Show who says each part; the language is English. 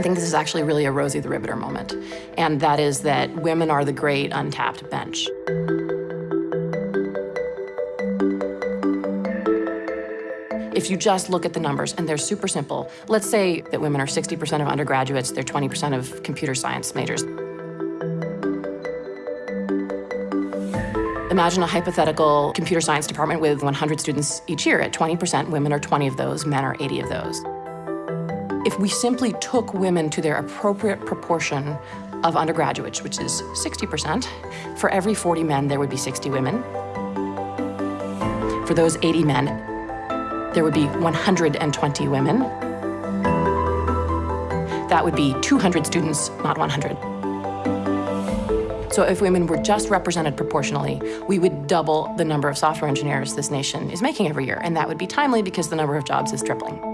Speaker 1: think this is actually really a Rosie the Riveter moment, and that is that women are the great untapped bench. If you just look at the numbers, and they're super simple, let's say that women are 60% of undergraduates, they're 20% of computer science majors. Imagine a hypothetical computer science department with 100 students each year. At 20%, women are 20 of those, men are 80 of those. If we simply took women to their appropriate proportion of undergraduates, which is 60%, for every 40 men, there would be 60 women. For those 80 men, there would be 120 women. That would be 200 students, not 100. So if women were just represented proportionally, we would double the number of software engineers this nation is making every year, and that would be timely because the number of jobs is tripling.